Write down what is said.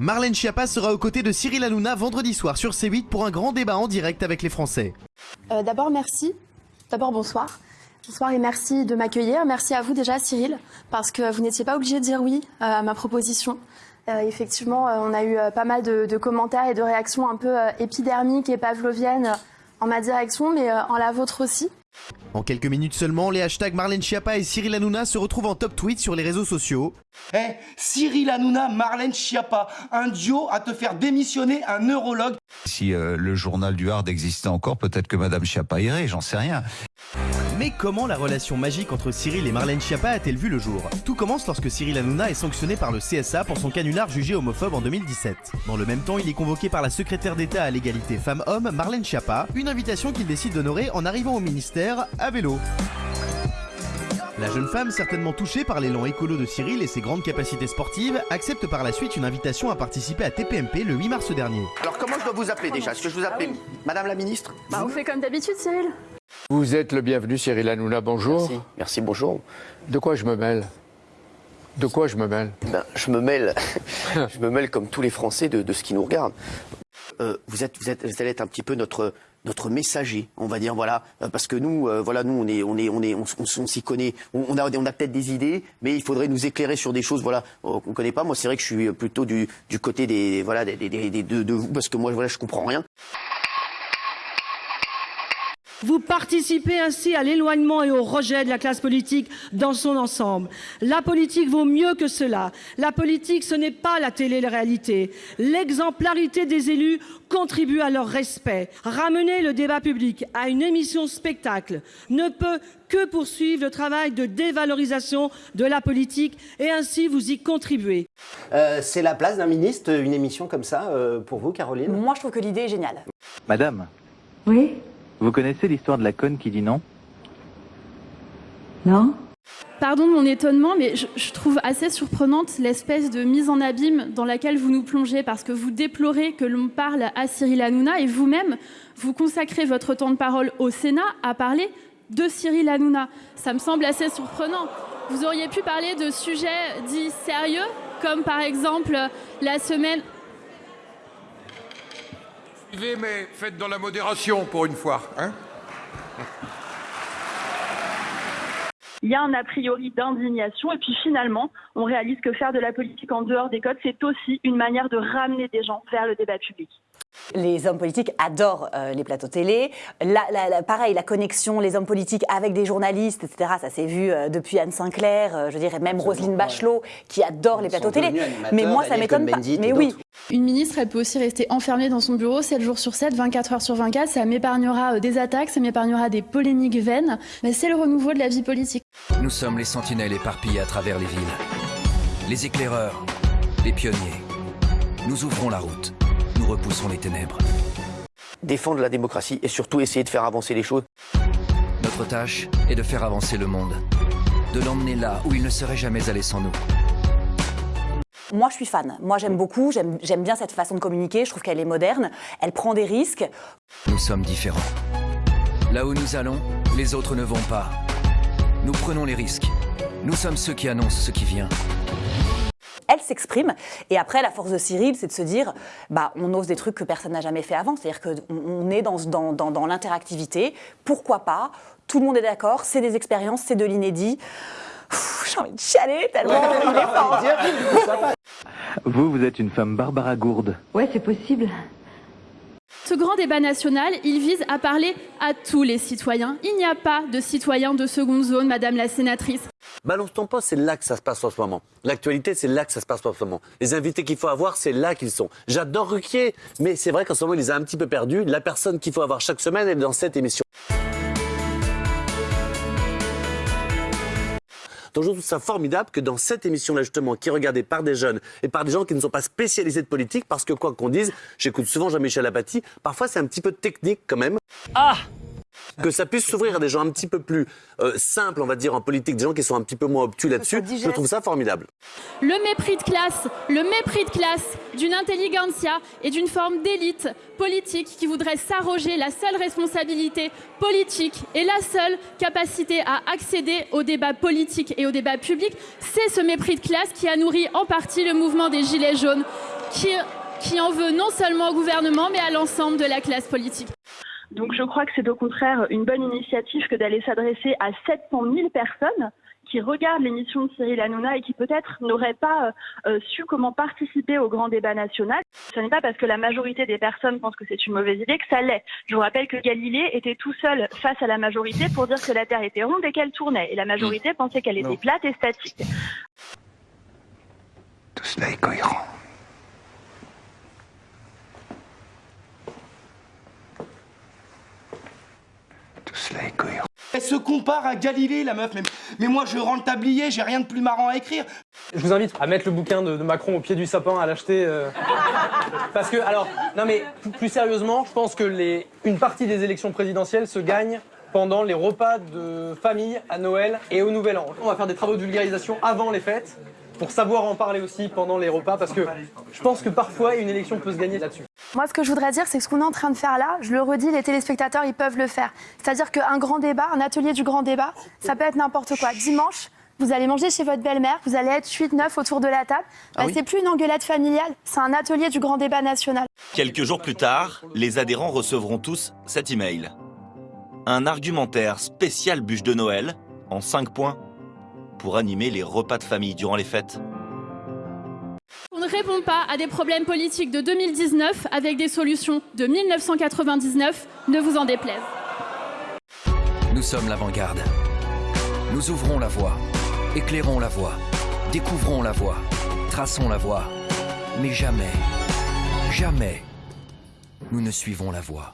Marlène Schiappa sera aux côtés de Cyril Hanouna vendredi soir sur C8 pour un grand débat en direct avec les Français. Euh, D'abord, merci. D'abord, bonsoir. Bonsoir et merci de m'accueillir. Merci à vous déjà, Cyril, parce que vous n'étiez pas obligé de dire oui euh, à ma proposition. Euh, effectivement, on a eu pas mal de, de commentaires et de réactions un peu épidermiques et pavloviennes en ma direction, mais en la vôtre aussi. En quelques minutes seulement, les hashtags Marlène Schiappa et Cyril Hanouna se retrouvent en top tweet sur les réseaux sociaux. Eh, Cyril Hanouna, Marlène Schiappa, un duo à te faire démissionner un neurologue. Si euh, le journal du Hard existait encore, peut-être que Madame Schiappa irait, j'en sais rien. Mais comment la relation magique entre Cyril et Marlène Schiappa a-t-elle vu le jour? Tout commence lorsque Cyril Hanouna est sanctionné par le CSA pour son canular jugé homophobe en 2017. Dans le même temps, il est convoqué par la secrétaire d'État à l'égalité femmes-hommes, Marlène Schiappa, une invitation qu'il décide d'honorer en arrivant au ministère à vélo. La jeune femme, certainement touchée par l'élan écolo de Cyril et ses grandes capacités sportives, accepte par la suite une invitation à participer à TPMP le 8 mars dernier. Alors comment je dois vous appeler déjà? Est-ce que je vous appelle Madame la ministre? Bah, on fait comme d'habitude, Cyril. Vous êtes le bienvenu, Cyril Hanouna, bonjour. Merci, merci, bonjour. De quoi je me mêle? De quoi je me mêle? Ben, je me mêle, je me mêle comme tous les Français de, de ce qui nous regarde. Euh, vous êtes, vous êtes, vous allez être un petit peu notre notre messager, on va dire voilà, euh, parce que nous, euh, voilà, nous on est, on est, on est, on, s'y connaît, on, a, on a peut-être des idées, mais il faudrait nous éclairer sur des choses, voilà, euh, qu'on connaît pas. Moi, c'est vrai que je suis plutôt du, du côté des, voilà, des- des- des- de, de vous, parce que moi, voilà, je comprends rien. Vous participez ainsi à l'éloignement et au rejet de la classe politique dans son ensemble. La politique vaut mieux que cela. La politique, ce n'est pas la télé-réalité. L'exemplarité des élus contribue à leur respect. Ramener le débat public à une émission spectacle ne peut que poursuivre le travail de dévalorisation de la politique et ainsi vous y contribuez. Euh, c'est la place d'un ministre, une émission comme ça, euh, pour vous, Caroline? Moi, je trouve que l'idée est géniale. Madame, Oui? Vous connaissez l'histoire de la conne qui dit non? Non Pardon de mon étonnement, mais je, je trouve assez surprenante l'espèce de mise en abîme dans laquelle vous nous plongez, parce que vous déplorez que l'on parle à Cyril Hanouna et vous-même, vous consacrez votre temps de parole au Sénat à parler de Cyril Hanouna. Ça me semble assez surprenant. Vous auriez pu parler de sujets dits sérieux, comme par exemple la semaine Mais faites dans la modération pour une fois. Hein il y a un a priori d'indignation et puis finalement, on réalise que faire de la politique en dehors des codes, c'est aussi une manière de ramener des gens vers le débat public. Les hommes politiques adorent euh, les plateaux télé. La, la- la- pareil, la connexion, les hommes politiques avec des journalistes, etc. Ça s'est vu euh, depuis Anne Sinclair, euh, je dirais même Roselyne Bachelot, qui adore les plateaux télé. Mais moi, ça m'étonne pas. Mais oui, Une ministre, elle peut aussi rester enfermée dans son bureau 7 jours sur 7, 24 heures sur 24. Ça m'épargnera euh, des attaques, ça m'épargnera des polémiques vaines. Mais c'est le renouveau de la vie politique. Nous sommes les sentinelles éparpillées à travers les villes. Les éclaireurs, les pionniers. Nous ouvrons la route. Nous repoussons les ténèbres. Défendre la démocratie et surtout essayer de faire avancer les choses. Notre tâche est de faire avancer le monde. De l'emmener là où il ne serait jamais allé sans nous. moi, je suis fan. Moi, j'aime beaucoup. J'aime j'aime bien cette façon de communiquer. Je trouve qu'elle est moderne. Elle prend des risques. Nous sommes différents. Là où nous allons, les autres ne vont pas. Nous prenons les risques. Nous sommes ceux qui annoncent ce qui vient. S'exprime. Et après, la force de Cyril, c'est de se dire, bah, on ose des trucs que personne n'a jamais fait avant. C'est-à-dire qu'on on est dans, dans, dans, dans l'interactivité. Pourquoi pas? Tout le monde est d'accord. C'est des expériences, c'est de l'inédit. J'ai envie de chialer tellement il est fort. Vous, vous êtes une femme Barbara Gourde. Ouais, c'est possible. Ce grand débat national, il vise à parler à tous les citoyens. Il n'y a pas de citoyens de seconde zone, Madame la sénatrice. Balance ton poste, c'est là que ça se passe en ce moment. L'actualité, c'est là que ça se passe en ce moment. Les invités qu'il faut avoir, c'est là qu'ils sont. J'adore Ruquier, mais c'est vrai qu'en ce moment, il les a un petit peu perdus. La personne qu'il faut avoir chaque semaine, elle est dans cette émission. Donc je trouve ça formidable que dans cette émission-là, justement, qui est regardée par des jeunes et par des gens qui ne sont pas spécialisés de politique, parce que quoi qu'on dise, j'écoute souvent Jean-Michel Apathy, parfois c'est un petit peu technique quand même. Ah que ça puisse s'ouvrir à des gens un petit peu plus euh, simples, on va dire, en politique, des gens qui sont un petit peu moins obtus là-dessus, je trouve ça formidable. Le mépris de classe, le mépris de classe d'une intelligentsia et d'une forme d'élite politique qui voudrait s'arroger la seule responsabilité politique et la seule capacité à accéder au débat politique et au débat public, c'est ce mépris de classe qui a nourri en partie le mouvement des Gilets jaunes, qui, qui en veut non seulement au gouvernement, mais à l'ensemble de la classe politique. Donc je crois que c'est au contraire une bonne initiative que d'aller s'adresser à 700 000 personnes qui regardent l'émission de Cyril Hanouna et qui peut-être n'auraient pas euh, su comment participer au grand débat national. Ce n'est pas parce que la majorité des personnes pensent que c'est une mauvaise idée que ça l'est. Je vous rappelle que Galilée était tout seul face à la majorité pour dire que la Terre était ronde et qu'elle tournait. Et la majorité pensait qu'elle était plate et statique. Tout cela est cohérent. Cela est cohérent. Elle se compare à Galilée, la meuf. Mais, mais moi, je rends le tablier, j'ai rien de plus marrant à écrire. Je vous invite à mettre le bouquin de, de Macron au pied du sapin, à l'acheter. euh, Parce que, alors, non mais plus, plus sérieusement, je pense que les, une partie des élections présidentielles se gagne pendant les repas de famille à Noël et au Nouvel An. On va faire des travaux de vulgarisation avant les fêtes pour savoir en parler aussi pendant les repas parce que je pense que parfois une élection peut se gagner là-dessus. Moi, ce que je voudrais dire, c'est que ce qu'on est en train de faire là, je le redis, les téléspectateurs, ils peuvent le faire. C'est-à-dire qu'un grand débat, un atelier du grand débat, ça peut être n'importe quoi. Dimanche, vous allez manger chez votre belle-mère, vous allez être 8-9 autour de la table. Bah, Ah oui C'est plus une engueulade familiale, c'est un atelier du grand débat national. Quelques jours plus tard, les adhérents recevront tous cet email. Un argumentaire spécial bûche de Noël, en 5 points, pour animer les repas de famille durant les fêtes. On ne répond pas à des problèmes politiques de 2019 avec des solutions de 1999, ne vous en déplaise. Nous sommes l'avant-garde. Nous ouvrons la voie, éclairons la voie, découvrons la voie, traçons la voie. Mais jamais, jamais, nous ne suivons la voie.